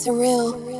surreal.